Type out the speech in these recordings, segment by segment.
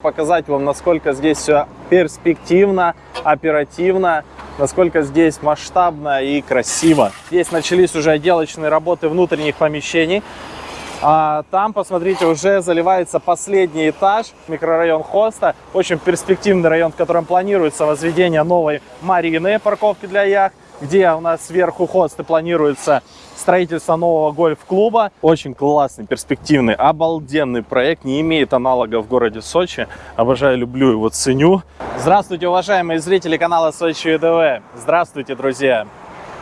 показать вам, насколько здесь все перспективно, оперативно, насколько здесь масштабно и красиво. Здесь начались уже отделочные работы внутренних помещений. А там, посмотрите, уже заливается последний этаж, микрорайон Хоста. Очень перспективный район, в котором планируется возведение новой марины, парковки для яхт, где у нас сверху Хосты планируется строительство нового гольф-клуба. Очень классный, перспективный, обалденный проект. Не имеет аналога в городе Сочи. Обожаю, люблю его, ценю. Здравствуйте, уважаемые зрители канала Сочи ЕДВ. Здравствуйте, друзья.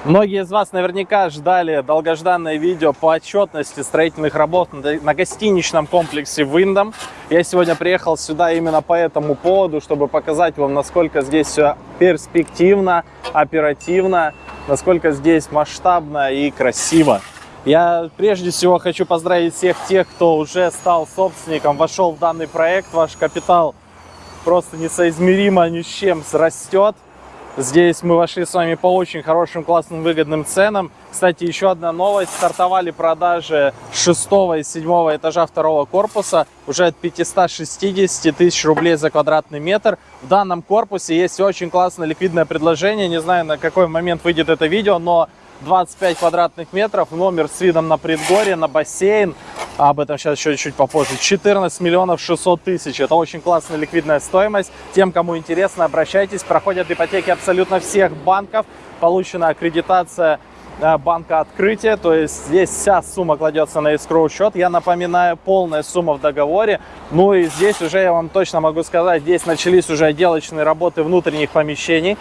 Многие из вас наверняка ждали долгожданное видео по отчетности строительных работ на гостиничном комплексе Виндом. Я сегодня приехал сюда именно по этому поводу, чтобы показать вам, насколько здесь все перспективно, оперативно, насколько здесь масштабно и красиво. Я прежде всего хочу поздравить всех тех, кто уже стал собственником, вошел в данный проект. Ваш капитал просто несоизмеримо ни с чем растет. Здесь мы вошли с вами по очень хорошим, классным, выгодным ценам. Кстати, еще одна новость. Стартовали продажи 6 и 7 этажа второго корпуса уже от 560 тысяч рублей за квадратный метр. В данном корпусе есть очень классное ликвидное предложение. Не знаю, на какой момент выйдет это видео, но 25 квадратных метров, номер с видом на предгорье, на бассейн, об этом сейчас еще чуть попозже. 14 миллионов 600 тысяч. Это очень классная ликвидная стоимость. Тем, кому интересно, обращайтесь. Проходят ипотеки абсолютно всех банков. Получена аккредитация э, банка открытия, то есть здесь вся сумма кладется на escrow счет. Я напоминаю, полная сумма в договоре. Ну и здесь уже я вам точно могу сказать, здесь начались уже отделочные работы внутренних помещений.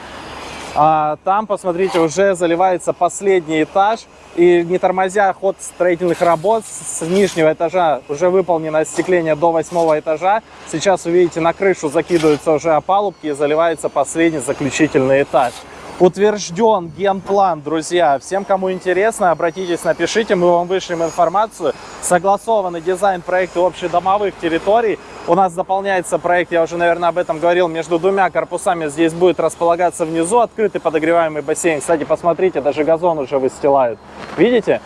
А там, посмотрите, уже заливается последний этаж. И не тормозя ход строительных работ с нижнего этажа уже выполнено остекление до восьмого этажа. Сейчас, увидите, на крышу закидываются уже опалубки и заливается последний заключительный этаж утвержден генплан, друзья. Всем, кому интересно, обратитесь, напишите, мы вам вышлем информацию. Согласованный дизайн проекта общедомовых территорий. У нас дополняется проект, я уже, наверное, об этом говорил, между двумя корпусами. Здесь будет располагаться внизу открытый подогреваемый бассейн. Кстати, посмотрите, даже газон уже выстилают. Видите?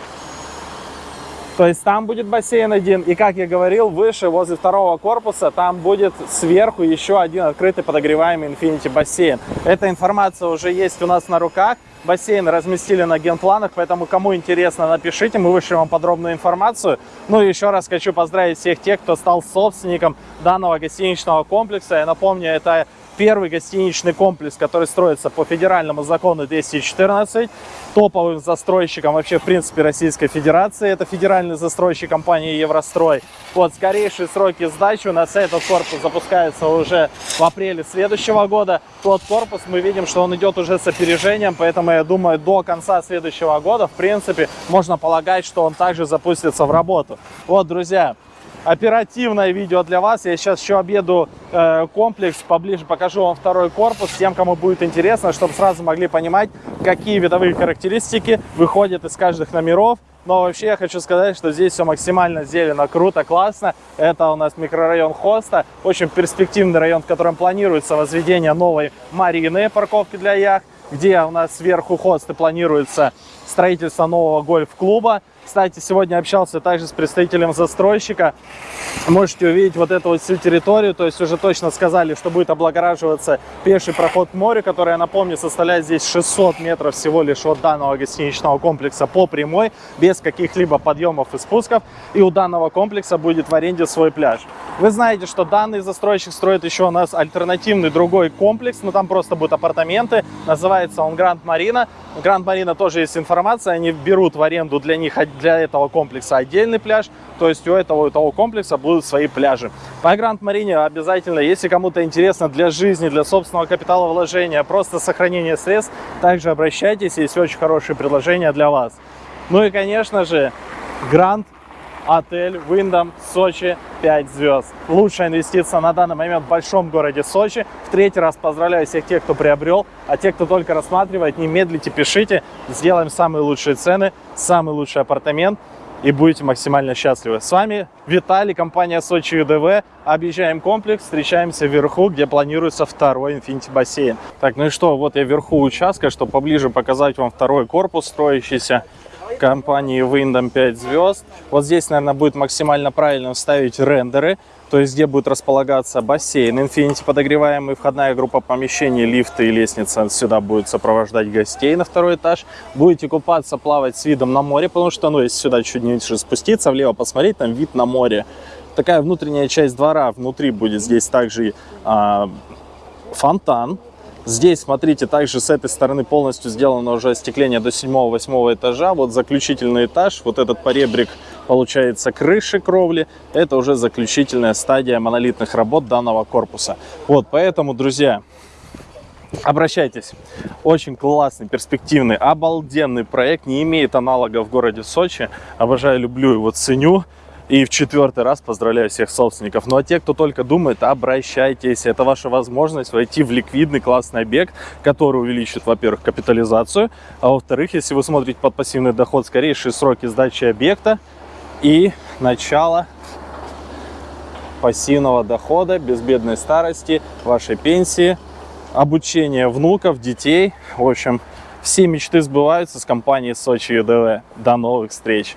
То есть там будет бассейн один, и, как я говорил, выше, возле второго корпуса, там будет сверху еще один открытый подогреваемый Infinity бассейн. Эта информация уже есть у нас на руках. Бассейн разместили на генпланах, поэтому кому интересно, напишите, мы вышлем вам подробную информацию. Ну и еще раз хочу поздравить всех тех, кто стал собственником данного гостиничного комплекса. Я напомню, это первый гостиничный комплекс, который строится по федеральному закону 214, топовым застройщиком вообще в принципе Российской Федерации. Это федеральный застройщик компании Еврострой. Вот скорейшие сроки сдачи у нас этот корпус запускается уже в апреле следующего года. Тот корпус мы видим, что он идет уже с опережением, поэтому я думаю до конца следующего года в принципе можно полагать, что он также запустится в работу. Вот, друзья, оперативное видео для вас. Я сейчас еще объеду э, комплекс, поближе покажу вам второй корпус, тем, кому будет интересно, чтобы сразу могли понимать, какие видовые характеристики выходят из каждых номеров. Но вообще я хочу сказать, что здесь все максимально зелено, круто, классно. Это у нас микрорайон Хоста, очень перспективный район, в котором планируется возведение новой марины, парковки для яхт, где у нас сверху Хосты планируется строительство нового гольф-клуба. Кстати, сегодня общался также с представителем застройщика. Можете увидеть вот эту вот всю территорию. То есть уже точно сказали, что будет облагораживаться пеший проход к морю, который, я напомню, составляет здесь 600 метров всего лишь от данного гостиничного комплекса по прямой, без каких-либо подъемов и спусков. И у данного комплекса будет в аренде свой пляж. Вы знаете, что данный застройщик строит еще у нас альтернативный другой комплекс, но там просто будут апартаменты. Называется он Гранд Марина. В Гранд Марина тоже есть информация, они берут в аренду для них для этого комплекса отдельный пляж, то есть у этого у того комплекса будут свои пляжи. По Гранд Марине обязательно, если кому-то интересно для жизни, для собственного капитала вложения, просто сохранение средств, также обращайтесь, есть очень хорошие предложения для вас. Ну и, конечно же, Гранд отель Wyndham Сочи 5 звезд. Лучшая инвестиция на данный момент в большом городе Сочи. В третий раз поздравляю всех тех, кто приобрел, а те, кто только рассматривает, не медлите, пишите. Сделаем самые лучшие цены, самый лучший апартамент и будете максимально счастливы. С вами Виталий, компания Сочи ЮДВ. Объезжаем комплекс, встречаемся вверху, где планируется второй Infinity бассейн. Так, ну и что, вот я вверху участка, чтобы поближе показать вам второй корпус строящийся компании Windom 5 звезд. Вот здесь, наверное, будет максимально правильно вставить рендеры. то есть где будет располагаться бассейн, Infinity подогреваемый, входная группа помещений, лифты и лестница сюда будет сопровождать гостей на второй этаж. Будете купаться, плавать с видом на море, потому что, ну, если сюда чуть ниже спуститься, влево посмотреть, там вид на море. Такая внутренняя часть двора, внутри будет здесь также а, фонтан, Здесь, смотрите, также с этой стороны полностью сделано уже остекление до 7-8 этажа. Вот заключительный этаж, вот этот поребрик, получается, крыши кровли. Это уже заключительная стадия монолитных работ данного корпуса. Вот, поэтому, друзья, Обращайтесь. Очень классный, перспективный, обалденный проект. Не имеет аналога в городе Сочи. Обожаю, люблю его, ценю. И в четвертый раз поздравляю всех собственников. Ну а те, кто только думает, обращайтесь. Это ваша возможность войти в ликвидный классный объект, который увеличит, во-первых, капитализацию, а во-вторых, если вы смотрите под пассивный доход, скорейшие сроки сдачи объекта и начало пассивного дохода, безбедной старости, вашей пенсии, обучение внуков, детей. В общем, все мечты сбываются с компанией Сочи ЮДВ. До новых встреч!